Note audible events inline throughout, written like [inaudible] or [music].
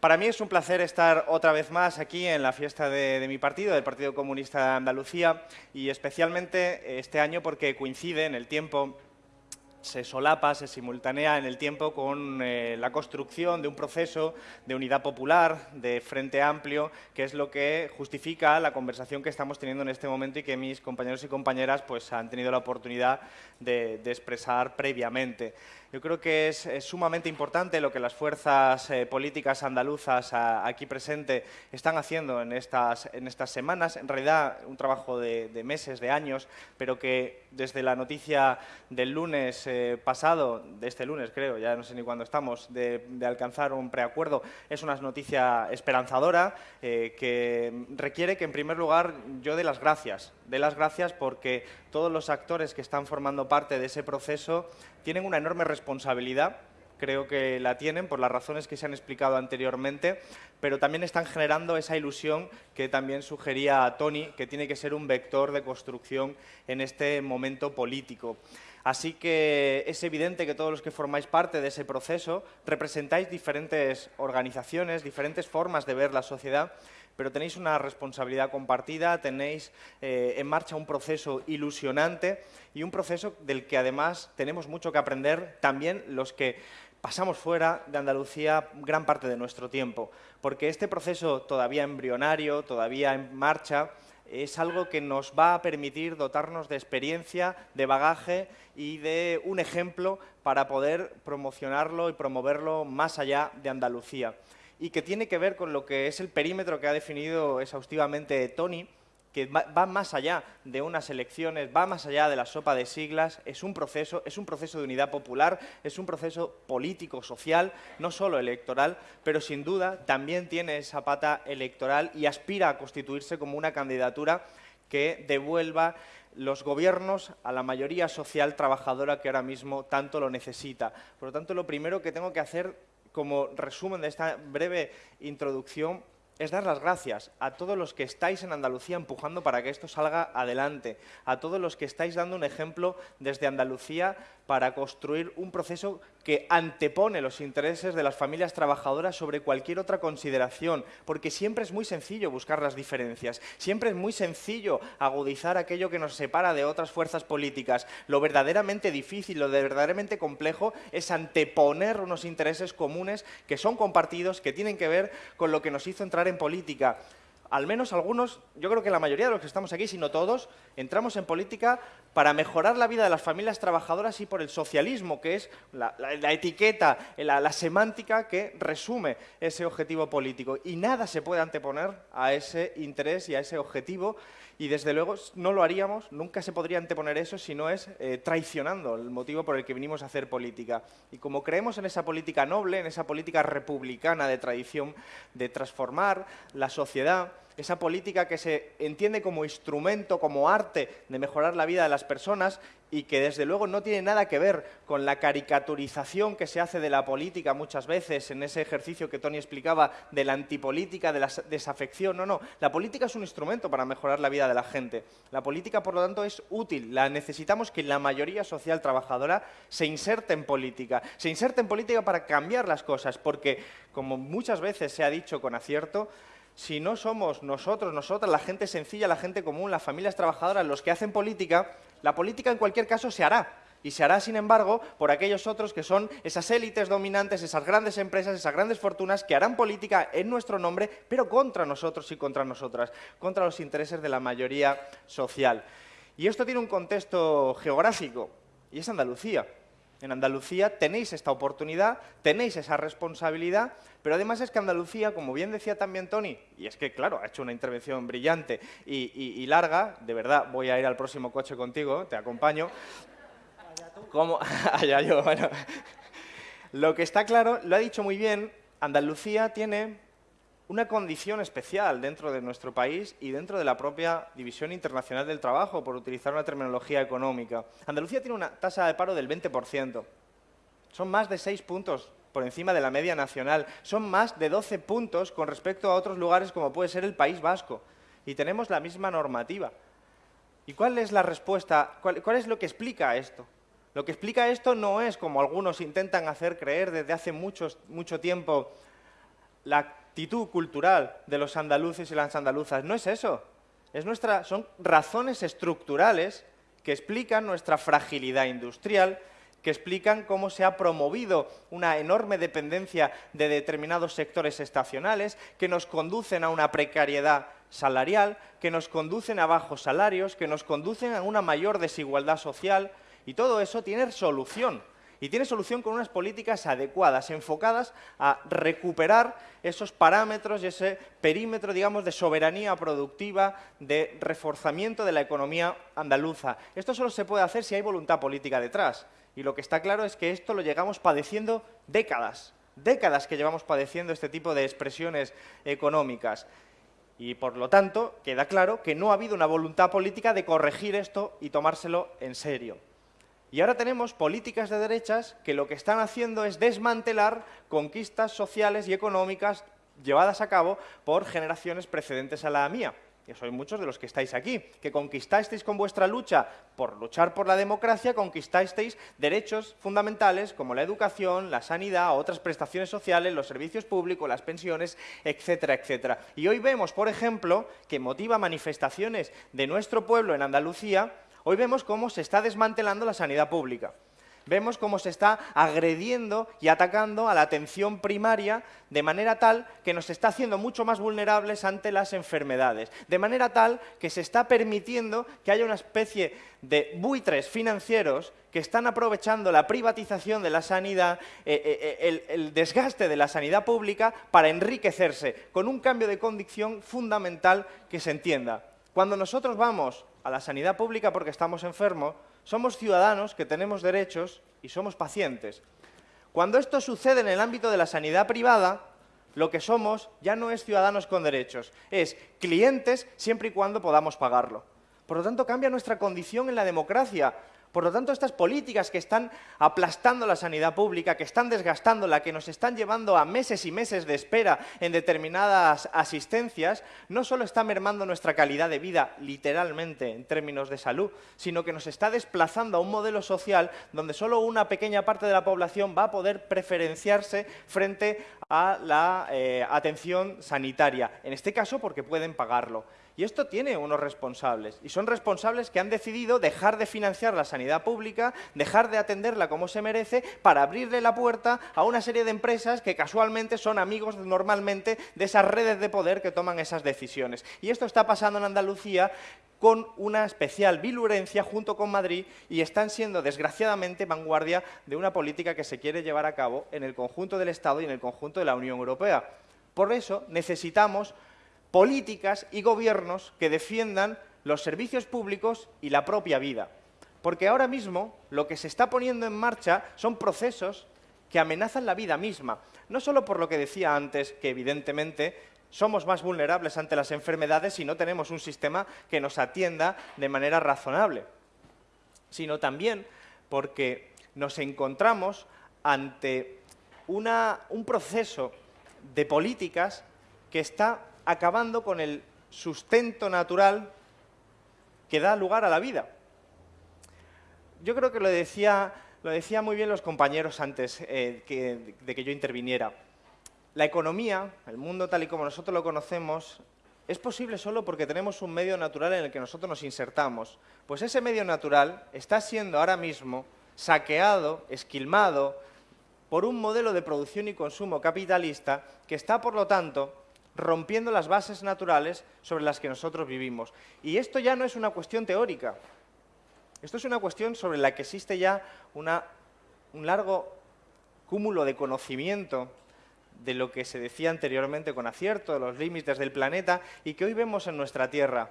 Para mí es un placer estar otra vez más aquí en la fiesta de, mi partido, del Partido Comunista de Andalucía, y especialmente este año porque coincide en el tiempo se solapa, se simultanea en el tiempo con eh, la construcción de un proceso de unidad popular, de frente amplio, que es lo que justifica la conversación que estamos teniendo en este momento y que mis compañeros y compañeras pues, han tenido la oportunidad de expresar previamente. Yo creo que es, sumamente importante lo que las fuerzas eh, políticas andaluzas aquí presentes están haciendo en estas, en estas semanas. En realidad, un trabajo de, meses, de años, pero que desde la noticia del lunes eh, pasado, de este lunes creo, ya no sé ni cuándo estamos, de, alcanzar un preacuerdo, es una noticia esperanzadora eh, que requiere que, en primer lugar, yo dé las gracias. Dé las gracias porque todos los actores que están formando parte de ese proceso tienen una enorme responsabilidad, creo que la tienen por las razones que se han explicado anteriormente, pero también están generando esa ilusión que también sugería Tony, que tiene que ser un vector de construcción en este momento político. Así que es evidente que todos los que formáis parte de ese proceso representáis diferentes organizaciones, diferentes formas de ver la sociedad pero tenéis una responsabilidad compartida, tenéis eh, en marcha un proceso ilusionante y un proceso del que además tenemos mucho que aprender también los que pasamos fuera de Andalucía gran parte de nuestro tiempo, porque este proceso todavía embrionario, todavía en marcha, es algo que nos va a permitir dotarnos de experiencia, de bagaje y de un ejemplo para poder promocionarlo y promoverlo más allá de Andalucía. Y que tiene que ver con lo que es el perímetro que ha definido exhaustivamente Tony, que va, más allá de unas elecciones, va más allá de la sopa de siglas, es un proceso, es un proceso de unidad popular, es un proceso político, social, no solo electoral, pero sin duda también tiene esa pata electoral y aspira a constituirse como una candidatura que devuelva los gobiernos a la mayoría social trabajadora que ahora mismo tanto lo necesita. Por lo tanto, lo primero que tengo que hacer como resumen de esta breve introducción es dar las gracias a todos los que estáis en Andalucía empujando para que esto salga adelante, a todos los que estáis dando un ejemplo desde Andalucía para construir un proceso que antepone los intereses de las familias trabajadoras sobre cualquier otra consideración, porque siempre es muy sencillo buscar las diferencias, siempre es muy sencillo agudizar aquello que nos separa de otras fuerzas políticas. Lo verdaderamente difícil, lo verdaderamente complejo es anteponer unos intereses comunes que son compartidos, que tienen que ver con lo que nos hizo entrar en política al menos algunos, yo creo que la mayoría de los que estamos aquí, si no todos, entramos en política para mejorar la vida de las familias trabajadoras y por el socialismo, que es la, etiqueta, la, semántica que resume ese objetivo político. Y nada se puede anteponer a ese interés y a ese objetivo y desde luego no lo haríamos, nunca se podría anteponer eso si no es eh, traicionando el motivo por el que vinimos a hacer política. Y como creemos en esa política noble, en esa política republicana de tradición, de transformar la sociedad, esa política que se entiende como instrumento, como arte de mejorar la vida de las personas y que desde luego no tiene nada que ver con la caricaturización que se hace de la política muchas veces en ese ejercicio que Tony explicaba de la antipolítica, de la desafección. No, no, la política es un instrumento para mejorar la vida de la gente. La política, por lo tanto, es útil. La necesitamos que la mayoría social trabajadora se inserte en política. Se inserte en política para cambiar las cosas, porque, como muchas veces se ha dicho con acierto, si no somos nosotros, nosotras, la gente sencilla, la gente común, las familias trabajadoras, los que hacen política, la política en cualquier caso se hará. Y se hará, sin embargo, por aquellos otros que son esas élites dominantes, esas grandes empresas, esas grandes fortunas que harán política en nuestro nombre, pero contra nosotros y contra nosotras, contra los intereses de la mayoría social. Y esto tiene un contexto geográfico, y es Andalucía. En Andalucía tenéis esta oportunidad, tenéis esa responsabilidad, pero además es que Andalucía, como bien decía también Tony, y es que, claro, ha hecho una intervención brillante y, larga, de verdad, voy a ir al próximo coche contigo, te acompaño. ¿Cómo? [laughs] Allá yo, bueno. Lo que está claro, lo ha dicho muy bien, Andalucía tiene una condición especial dentro de nuestro país y dentro de la propia División Internacional del Trabajo, por utilizar una terminología económica. Andalucía tiene una tasa de paro del 20%. Son más de seis puntos por encima de la media nacional. Son más de 12 puntos con respecto a otros lugares como puede ser el País Vasco. Y tenemos la misma normativa. ¿Y cuál es la respuesta? ¿Cuál, es lo que explica esto? Lo que explica esto no es, como algunos intentan hacer creer desde hace mucho tiempo, la actitud cultural de los andaluces y las andaluzas. No es eso. Es nuestra, son razones estructurales que explican nuestra fragilidad industrial, que explican cómo se ha promovido una enorme dependencia de determinados sectores estacionales, que nos conducen a una precariedad salarial, que nos conducen a bajos salarios, que nos conducen a una mayor desigualdad social, y todo eso tiene solución. Y tiene solución con unas políticas adecuadas, enfocadas a recuperar esos parámetros y ese perímetro, digamos, de soberanía productiva, de reforzamiento de la economía andaluza. Esto solo se puede hacer si hay voluntad política detrás. Y lo que está claro es que esto lo llegamos padeciendo décadas, décadas que llevamos padeciendo este tipo de expresiones económicas. Y, por lo tanto, queda claro que no ha habido una voluntad política de corregir esto y tomárselo en serio. Y ahora tenemos políticas de derechas que lo que están haciendo es desmantelar conquistas sociales y económicas llevadas a cabo por generaciones precedentes a la mía, que sois muchos de los que estáis aquí, que conquistasteis con vuestra lucha por luchar por la democracia, conquistasteis derechos fundamentales como la educación, la sanidad, otras prestaciones sociales, los servicios públicos, las pensiones, etcétera, etcétera. Y hoy vemos, por ejemplo, que motiva manifestaciones de nuestro pueblo en Andalucía Hoy vemos cómo se está desmantelando la sanidad pública. Vemos cómo se está agrediendo y atacando a la atención primaria de manera tal que nos está haciendo mucho más vulnerables ante las enfermedades. De manera tal que se está permitiendo que haya una especie de buitres financieros que están aprovechando la privatización de la sanidad, eh, eh, eh, el, desgaste de la sanidad pública para enriquecerse, con un cambio de condición fundamental que se entienda. Cuando nosotros vamos a la sanidad pública porque estamos enfermos, somos ciudadanos que tenemos derechos y somos pacientes. Cuando esto sucede en el ámbito de la sanidad privada, lo que somos ya no es ciudadanos con derechos, es clientes siempre y cuando podamos pagarlo. Por lo tanto, cambia nuestra condición en la democracia. Por lo tanto, estas políticas que están aplastando la sanidad pública, que están desgastándola, que nos están llevando a meses y meses de espera en determinadas asistencias, no solo están mermando nuestra calidad de vida, literalmente, en términos de salud, sino que nos está desplazando a un modelo social donde solo una pequeña parte de la población va a poder preferenciarse frente a la eh, atención sanitaria. En este caso, porque pueden pagarlo. Y esto tiene unos responsables, y son responsables que han decidido dejar de financiar la sanidad pública, dejar de atenderla como se merece, para abrirle la puerta a una serie de empresas que casualmente son amigos normalmente de esas redes de poder que toman esas decisiones. Y esto está pasando en Andalucía con una especial vilurencia junto con Madrid y están siendo, desgraciadamente, vanguardia de una política que se quiere llevar a cabo en el conjunto del Estado y en el conjunto de la Unión Europea. Por eso necesitamos políticas y gobiernos que defiendan los servicios públicos y la propia vida. Porque ahora mismo lo que se está poniendo en marcha son procesos que amenazan la vida misma. No solo por lo que decía antes, que evidentemente somos más vulnerables ante las enfermedades si no tenemos un sistema que nos atienda de manera razonable, sino también porque nos encontramos ante un proceso de políticas que está acabando con el sustento natural que da lugar a la vida. Yo creo que lo decía, lo decía muy bien los compañeros antes eh, de que yo interviniera. La economía, el mundo tal y como nosotros lo conocemos, es posible solo porque tenemos un medio natural en el que nosotros nos insertamos. Pues ese medio natural está siendo ahora mismo saqueado, esquilmado, por un modelo de producción y consumo capitalista que está, por lo tanto, rompiendo las bases naturales sobre las que nosotros vivimos. Y esto ya no es una cuestión teórica, esto es una cuestión sobre la que existe ya un largo cúmulo de conocimiento de lo que se decía anteriormente con acierto, los límites del planeta, y que hoy vemos en nuestra Tierra.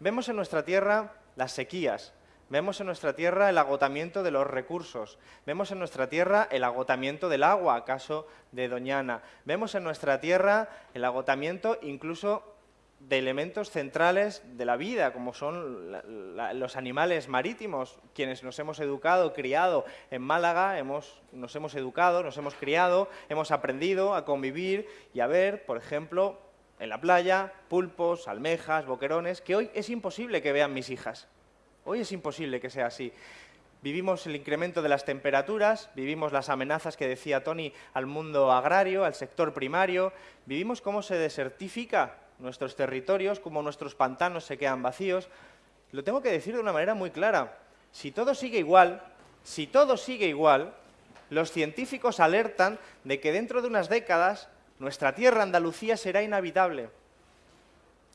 Vemos en nuestra Tierra las sequías, Vemos en nuestra tierra el agotamiento de los recursos, vemos en nuestra tierra el agotamiento del agua, caso de Doñana, vemos en nuestra tierra el agotamiento incluso de elementos centrales de la vida, como son los animales marítimos, quienes nos hemos educado, criado en Málaga, hemos, nos hemos educado, nos hemos criado, hemos aprendido a convivir y a ver, por ejemplo, en la playa, pulpos, almejas, boquerones, que hoy es imposible que vean mis hijas. Hoy es imposible que sea así. Vivimos el incremento de las temperaturas, vivimos las amenazas que decía Tony al mundo agrario, al sector primario, vivimos cómo se desertifica nuestros territorios, cómo nuestros pantanos se quedan vacíos. Lo tengo que decir de una manera muy clara. Si todo sigue igual, si todo sigue igual, los científicos alertan de que dentro de unas décadas nuestra tierra Andalucía será inhabitable.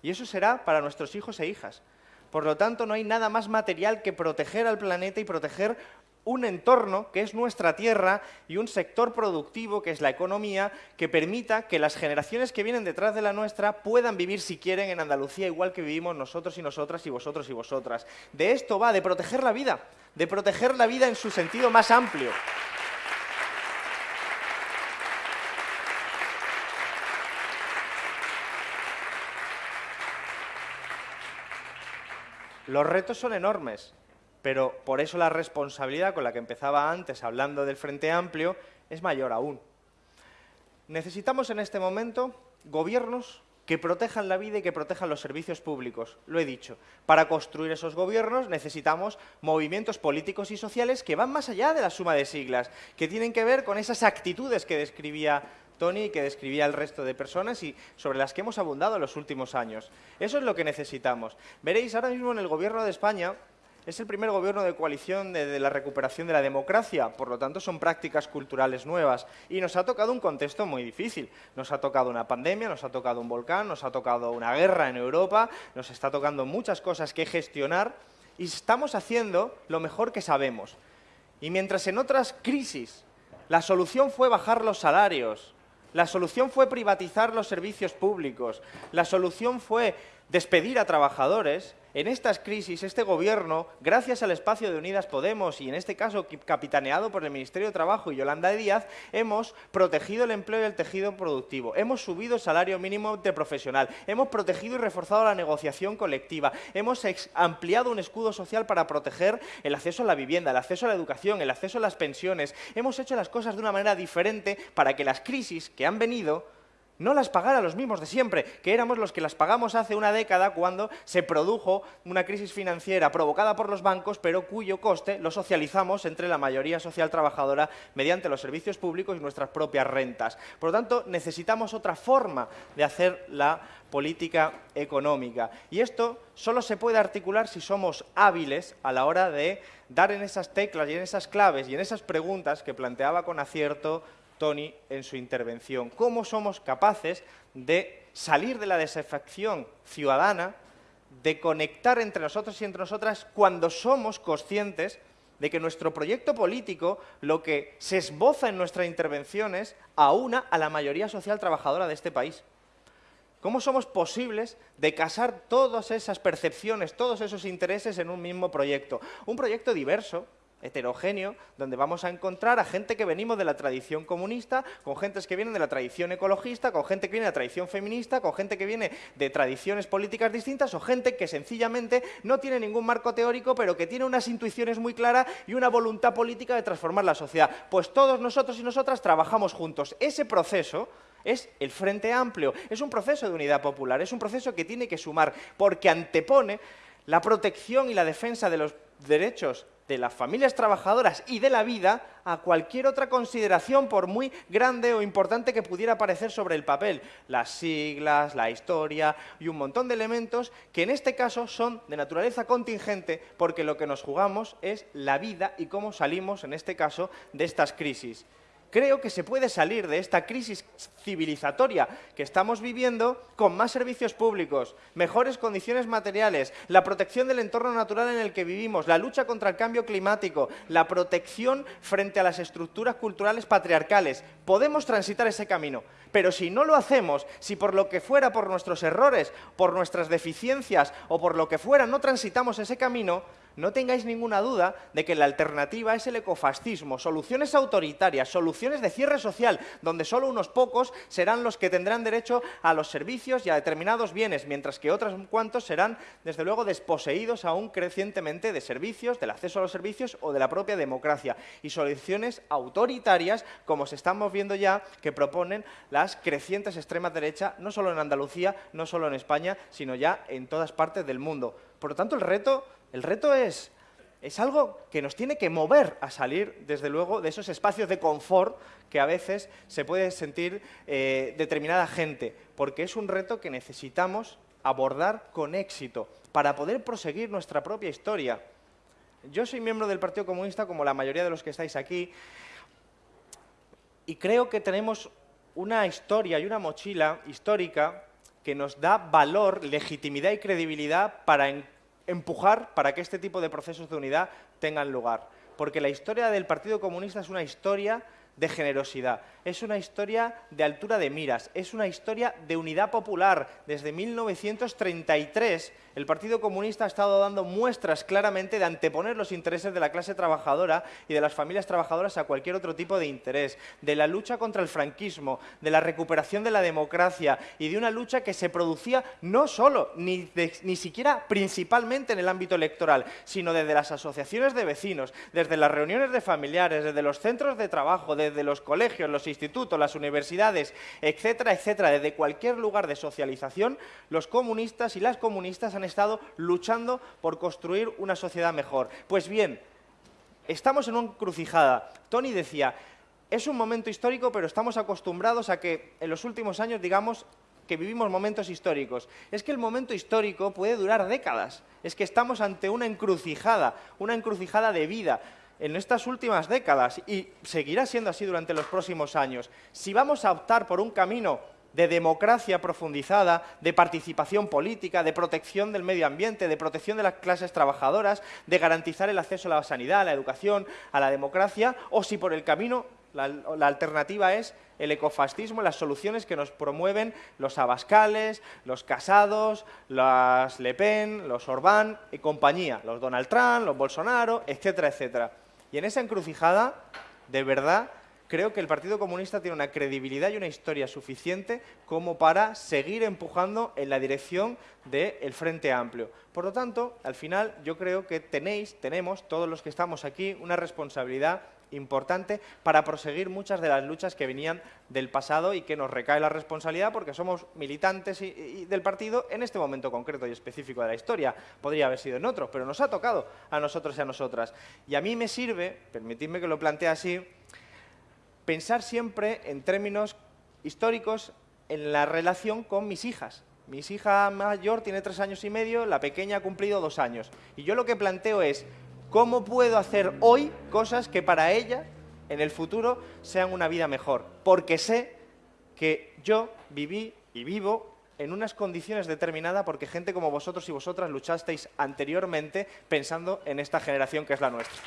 Y eso será para nuestros hijos e hijas. Por lo tanto, no hay nada más material que proteger al planeta y proteger un entorno que es nuestra tierra y un sector productivo que es la economía que permita que las generaciones que vienen detrás de la nuestra puedan vivir si quieren en Andalucía igual que vivimos nosotros y nosotras y vosotros y vosotras. De esto va, de proteger la vida, de proteger la vida en su sentido más amplio. Los retos son enormes, pero por eso la responsabilidad con la que empezaba antes hablando del Frente Amplio es mayor aún. Necesitamos en este momento gobiernos que protejan la vida y que protejan los servicios públicos. Lo he dicho. Para construir esos gobiernos necesitamos movimientos políticos y sociales que van más allá de la suma de siglas, que tienen que ver con esas actitudes que describía Tony y que describía el resto de personas y sobre las que hemos abundado en los últimos años. Eso es lo que necesitamos. Veréis, ahora mismo en el Gobierno de España es el primer gobierno de coalición de, la recuperación de la democracia, por lo tanto son prácticas culturales nuevas y nos ha tocado un contexto muy difícil. Nos ha tocado una pandemia, nos ha tocado un volcán, nos ha tocado una guerra en Europa, nos está tocando muchas cosas que gestionar y estamos haciendo lo mejor que sabemos. Y mientras en otras crisis la solución fue bajar los salarios, la solución fue privatizar los servicios públicos. La solución fue despedir a trabajadores. En estas crisis, este gobierno, gracias al espacio de Unidas Podemos y en este caso capitaneado por el Ministerio de Trabajo y Yolanda Díaz, hemos protegido el empleo y el tejido productivo, hemos subido el salario mínimo de profesional, hemos protegido y reforzado la negociación colectiva, hemos ampliado un escudo social para proteger el acceso a la vivienda, el acceso a la educación, el acceso a las pensiones, hemos hecho las cosas de una manera diferente para que las crisis que han venido no las pagara los mismos de siempre, que éramos los que las pagamos hace una década cuando se produjo una crisis financiera provocada por los bancos, pero cuyo coste lo socializamos entre la mayoría social trabajadora mediante los servicios públicos y nuestras propias rentas. Por lo tanto, necesitamos otra forma de hacer la política económica. Y esto solo se puede articular si somos hábiles a la hora de dar en esas teclas y en esas claves y en esas preguntas que planteaba con acierto Tony en su intervención. ¿Cómo somos capaces de salir de la desafección ciudadana, de conectar entre nosotros y entre nosotras cuando somos conscientes de que nuestro proyecto político lo que se esboza en nuestras intervenciones aúna a la mayoría social trabajadora de este país? ¿Cómo somos posibles de casar todas esas percepciones, todos esos intereses en un mismo proyecto? Un proyecto diverso, heterogéneo, donde vamos a encontrar a gente que venimos de la tradición comunista, con gentes que vienen de la tradición ecologista, con gente que viene de la tradición feminista, con gente que viene de tradiciones políticas distintas o gente que sencillamente no tiene ningún marco teórico, pero que tiene unas intuiciones muy claras y una voluntad política de transformar la sociedad. Pues todos nosotros y nosotras trabajamos juntos. Ese proceso es el Frente Amplio, es un proceso de unidad popular, es un proceso que tiene que sumar, porque antepone la protección y la defensa de los derechos de las familias trabajadoras y de la vida a cualquier otra consideración, por muy grande o importante que pudiera parecer sobre el papel. Las siglas, la historia y un montón de elementos que en este caso son de naturaleza contingente porque lo que nos jugamos es la vida y cómo salimos, en este caso, de estas crisis. Creo que se puede salir de esta crisis civilizatoria que estamos viviendo con más servicios públicos, mejores condiciones materiales, la protección del entorno natural en el que vivimos, la lucha contra el cambio climático, la protección frente a las estructuras culturales patriarcales. Podemos transitar ese camino, pero si no lo hacemos, si por lo que fuera, por nuestros errores, por nuestras deficiencias o por lo que fuera no transitamos ese camino, no tengáis ninguna duda de que la alternativa es el ecofascismo, soluciones autoritarias, soluciones de cierre social, donde solo unos pocos serán los que tendrán derecho a los servicios y a determinados bienes, mientras que otros cuantos serán, desde luego, desposeídos aún crecientemente de servicios, del acceso a los servicios o de la propia democracia. Y soluciones autoritarias, como se estamos viendo ya, que proponen las crecientes extremas derecha, no solo en Andalucía, no solo en España, sino ya en todas partes del mundo. Por lo tanto, el reto el reto es es algo que nos tiene que mover a salir, desde luego, de esos espacios de confort que a veces se puede sentir eh, determinada gente, porque es un reto que necesitamos abordar con éxito para poder proseguir nuestra propia historia. Yo soy miembro del Partido Comunista, como la mayoría de los que estáis aquí, y creo que tenemos una historia y una mochila histórica que nos da valor, legitimidad y credibilidad para empujar para que este tipo de procesos de unidad tengan lugar. Porque la historia del Partido Comunista es una historia de generosidad, es una historia de altura de miras, es una historia de unidad popular. Desde 1933 el Partido Comunista ha estado dando muestras claramente de anteponer los intereses de la clase trabajadora y de las familias trabajadoras a cualquier otro tipo de interés, de la lucha contra el franquismo, de la recuperación de la democracia y de una lucha que se producía no solo, ni, ni siquiera principalmente en el ámbito electoral, sino desde las asociaciones de vecinos, desde las reuniones de familiares, desde los centros de trabajo, desde los colegios, los institutos, las universidades, etcétera, etcétera, desde cualquier lugar de socialización, los comunistas y las comunistas han estado luchando por construir una sociedad mejor. Pues bien, estamos en una encrucijada. Tony decía, es un momento histórico, pero estamos acostumbrados a que en los últimos años, digamos, que vivimos momentos históricos. Es que el momento histórico puede durar décadas. Es que estamos ante una encrucijada, una encrucijada de vida en estas últimas décadas y seguirá siendo así durante los próximos años. Si vamos a optar por un camino de democracia profundizada, de participación política, de protección del medio ambiente, de protección de las clases trabajadoras, de garantizar el acceso a la sanidad, a la educación, a la democracia, o si por el camino la, alternativa es el ecofascismo, las soluciones que nos promueven los abascales, los casados, las Le Pen, los Orbán y compañía, los Donald Trump, los Bolsonaro, etcétera, etcétera. Y en esa encrucijada, de verdad, creo que el Partido Comunista tiene una credibilidad y una historia suficiente como para seguir empujando en la dirección del Frente Amplio. Por lo tanto, al final, yo creo que tenéis, tenemos, todos los que estamos aquí, una responsabilidad importante para proseguir muchas de las luchas que venían del pasado y que nos recae la responsabilidad porque somos militantes del partido en este momento concreto y específico de la historia. Podría haber sido en otro, pero nos ha tocado a nosotros y a nosotras. Y a mí me sirve, permitidme que lo plantee así, pensar siempre en términos históricos en la relación con mis hijas. Mi hija mayor tiene tres años y medio, la pequeña ha cumplido dos años. Y yo lo que planteo es, ¿cómo puedo hacer hoy cosas que para ella, en el futuro, sean una vida mejor? Porque sé que yo viví y vivo en unas condiciones determinadas porque gente como vosotros y vosotras luchasteis anteriormente pensando en esta generación que es la nuestra.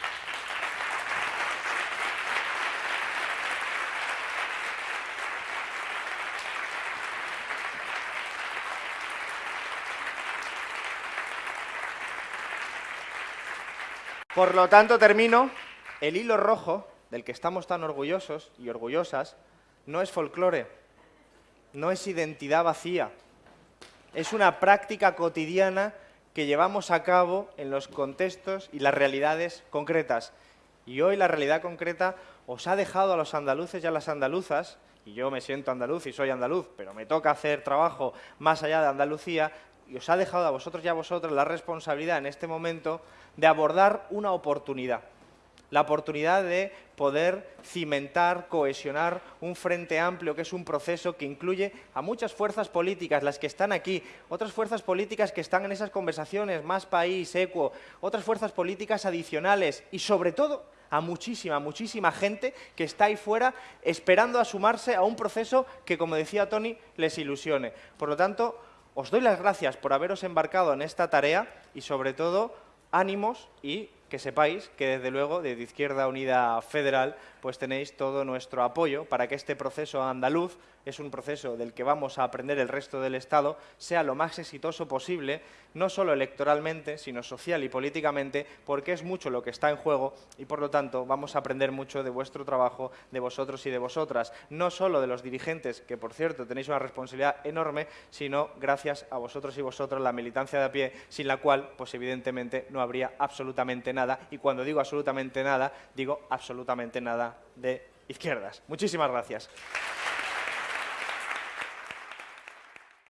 Por lo tanto, termino, el hilo rojo del que estamos tan orgullosos y orgullosas no es folclore, no es identidad vacía, es una práctica cotidiana que llevamos a cabo en los contextos y las realidades concretas. Y hoy la realidad concreta os ha dejado a los andaluces y a las andaluzas, y yo me siento andaluz y soy andaluz, pero me toca hacer trabajo más allá de Andalucía, y os ha dejado a vosotros y a vosotras la responsabilidad en este momento de abordar una oportunidad. La oportunidad de poder cimentar, cohesionar un frente amplio, que es un proceso que incluye a muchas fuerzas políticas, las que están aquí, otras fuerzas políticas que están en esas conversaciones, Más País, ECUO, otras fuerzas políticas adicionales y, sobre todo, a muchísima, muchísima gente que está ahí fuera esperando a sumarse a un proceso que, como decía Tony, les ilusione. Por lo tanto, os doy las gracias por haberos embarcado en esta tarea y, sobre todo, ánimos y que sepáis que, desde luego, desde Izquierda Unida Federal, pues tenéis todo nuestro apoyo para que este proceso andaluz, es un proceso del que vamos a aprender el resto del Estado, sea lo más exitoso posible, no solo electoralmente, sino social y políticamente, porque es mucho lo que está en juego y, por lo tanto, vamos a aprender mucho de vuestro trabajo, de vosotros y de vosotras, no solo de los dirigentes, que, por cierto, tenéis una responsabilidad enorme, sino gracias a vosotros y vosotras, la militancia de a pie, sin la cual, pues evidentemente, no habría absolutamente nada. Y cuando digo absolutamente nada, digo absolutamente nada de izquierdas. Muchísimas gracias.